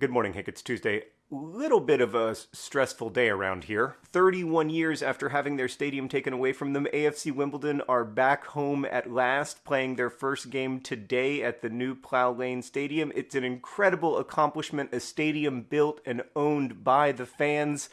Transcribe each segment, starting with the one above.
Good morning, Hank. It's Tuesday. Little bit of a stressful day around here. 31 years after having their stadium taken away from them, AFC Wimbledon are back home at last, playing their first game today at the new Plough Lane Stadium. It's an incredible accomplishment, a stadium built and owned by the fans.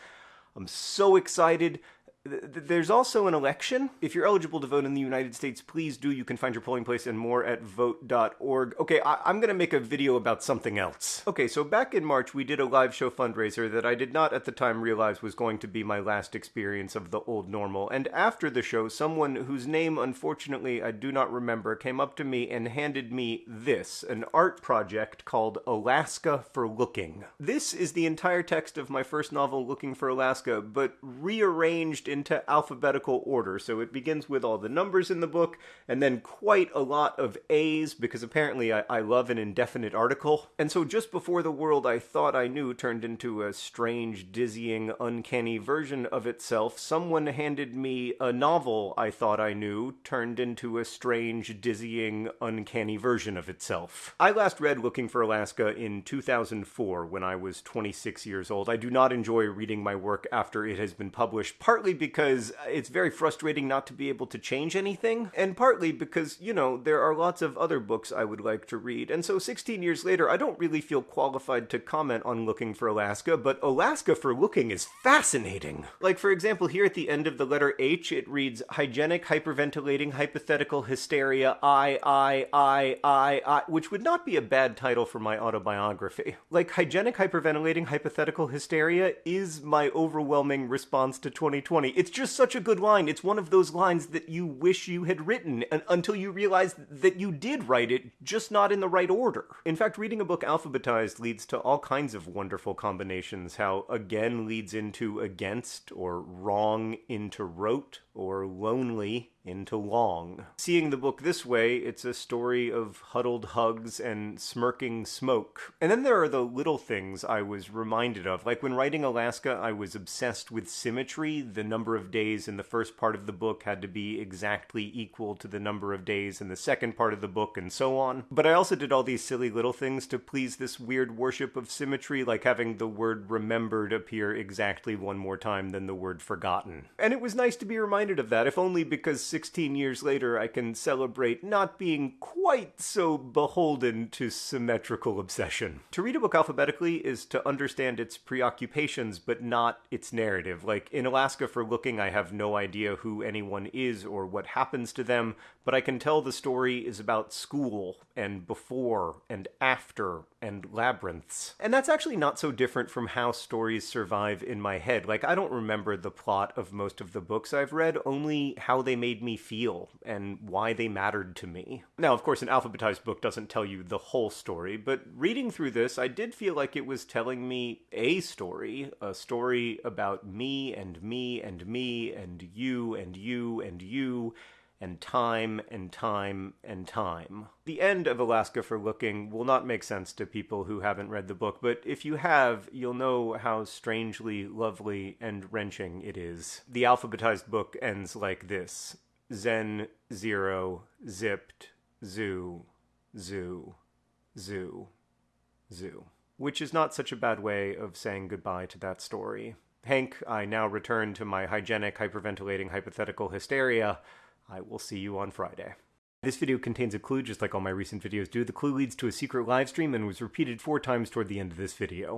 I'm so excited. There's also an election. If you're eligible to vote in the United States, please do. You can find your polling place and more at vote.org. Okay, I- am going to make a video about something else. Okay, so back in March, we did a live show fundraiser that I did not at the time realize was going to be my last experience of the old normal. And after the show, someone whose name, unfortunately, I do not remember, came up to me and handed me this an art project called Alaska for Looking. This is the entire text of my first novel, Looking for Alaska, but rearranged in into alphabetical order. So it begins with all the numbers in the book, and then quite a lot of A's, because apparently I, I love an indefinite article. And so just before the world I thought I knew turned into a strange, dizzying, uncanny version of itself, someone handed me a novel I thought I knew turned into a strange, dizzying, uncanny version of itself. I last read Looking for Alaska in 2004 when I was 26 years old. I do not enjoy reading my work after it has been published, partly because it's very frustrating not to be able to change anything, and partly because, you know, there are lots of other books I would like to read. And so 16 years later, I don't really feel qualified to comment on Looking for Alaska, but Alaska for Looking is fascinating. Like, for example, here at the end of the letter H, it reads hygienic, hyperventilating, hypothetical hysteria, I, I, I, I, I, which would not be a bad title for my autobiography. Like, hygienic, hyperventilating, hypothetical hysteria is my overwhelming response to 2020. It's just such a good line. It's one of those lines that you wish you had written until you realize that you did write it, just not in the right order. In fact, reading a book alphabetized leads to all kinds of wonderful combinations. How again leads into against, or wrong into wrote, or lonely into long. Seeing the book this way, it's a story of huddled hugs and smirking smoke. And then there are the little things I was reminded of. Like when writing Alaska, I was obsessed with symmetry. The number of days in the first part of the book had to be exactly equal to the number of days in the second part of the book, and so on. But I also did all these silly little things to please this weird worship of symmetry, like having the word remembered appear exactly one more time than the word forgotten. And it was nice to be reminded of that, if only because 16 years later, I can celebrate not being quite so beholden to symmetrical obsession. To read a book alphabetically is to understand its preoccupations, but not its narrative. Like in Alaska for Looking, I have no idea who anyone is or what happens to them, but I can tell the story is about school and before and after and labyrinths. And that's actually not so different from how stories survive in my head. Like, I don't remember the plot of most of the books I've read, only how they made me feel and why they mattered to me. Now, of course, an alphabetized book doesn't tell you the whole story, but reading through this, I did feel like it was telling me a story, a story about me and me and me and you and you and you and time and time and time. The end of Alaska for Looking will not make sense to people who haven't read the book, but if you have, you'll know how strangely lovely and wrenching it is. The alphabetized book ends like this Zen, zero, zipped, zoo, zoo, zoo, zoo. Which is not such a bad way of saying goodbye to that story. Hank, I now return to my hygienic, hyperventilating, hypothetical hysteria I will see you on Friday. This video contains a clue just like all my recent videos do. The clue leads to a secret live stream and was repeated four times toward the end of this video.